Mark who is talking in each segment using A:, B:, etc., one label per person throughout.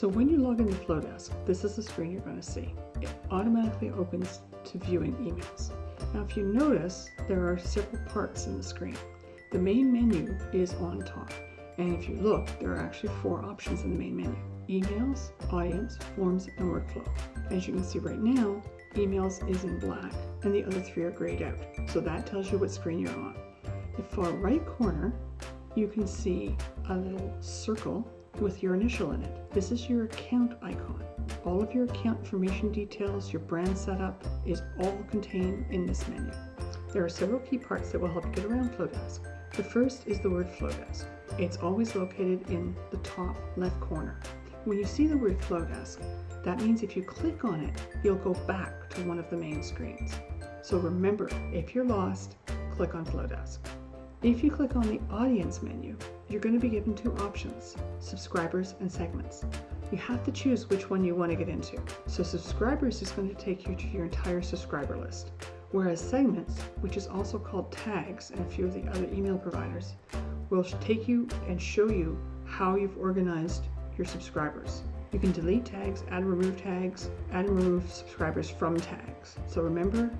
A: So when you log into Flowdesk, this is the screen you're going to see. It automatically opens to viewing emails. Now if you notice, there are several parts in the screen. The main menu is on top. And if you look, there are actually four options in the main menu. Emails, Audience, Forms, and Workflow. As you can see right now, Emails is in black and the other three are grayed out. So that tells you what screen you're on. The far right corner, you can see a little circle with your initial in it. This is your account icon. All of your account information details, your brand setup is all contained in this menu. There are several key parts that will help you get around Flowdesk. The first is the word Flowdesk. It's always located in the top left corner. When you see the word Flowdesk, that means if you click on it, you'll go back to one of the main screens. So remember, if you're lost, click on Flowdesk. If you click on the Audience menu, you're going to be given two options, subscribers and segments. You have to choose which one you want to get into. So subscribers is going to take you to your entire subscriber list, whereas segments, which is also called tags and a few of the other email providers, will take you and show you how you've organized your subscribers. You can delete tags, add and remove tags, add and remove subscribers from tags. So remember,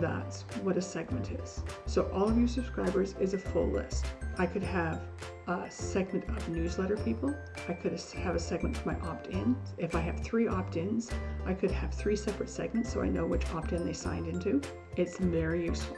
A: that's what a segment is. So all of your subscribers is a full list. I could have a segment of newsletter people. I could have a segment for my opt-ins. If I have three opt-ins, I could have three separate segments so I know which opt-in they signed into. It's very useful.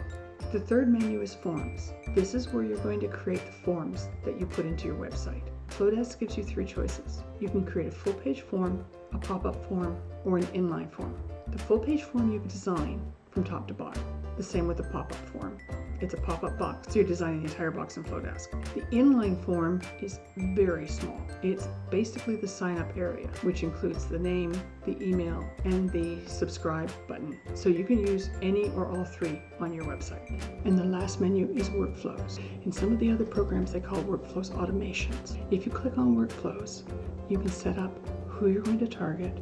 A: The third menu is forms. This is where you're going to create the forms that you put into your website. Flowdesk gives you three choices. You can create a full page form, a pop-up form, or an inline form. The full page form you design from top to bottom. The same with the pop-up form. It's a pop-up box, so you're designing the entire box in Flowdesk. The inline form is very small. It's basically the sign-up area, which includes the name, the email, and the subscribe button. So you can use any or all three on your website. And the last menu is workflows. In some of the other programs, they call workflows automations. If you click on workflows, you can set up who you're going to target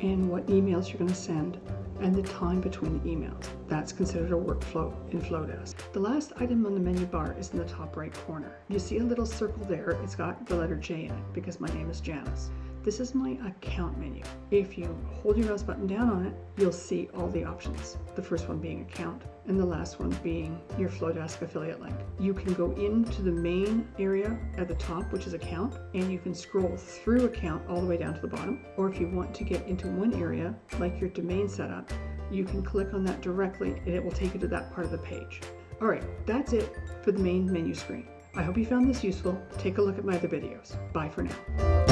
A: and what emails you're going to send and the time between the emails. That's considered a workflow in Flowdesk. The last item on the menu bar is in the top right corner. You see a little circle there, it's got the letter J in it because my name is Janice. This is my account menu. If you hold your mouse button down on it, you'll see all the options. The first one being account and the last one being your Flowdesk affiliate link. You can go into the main area at the top, which is account, and you can scroll through account all the way down to the bottom. Or if you want to get into one area, like your domain setup, you can click on that directly and it will take you to that part of the page. All right, that's it for the main menu screen. I hope you found this useful. Take a look at my other videos. Bye for now.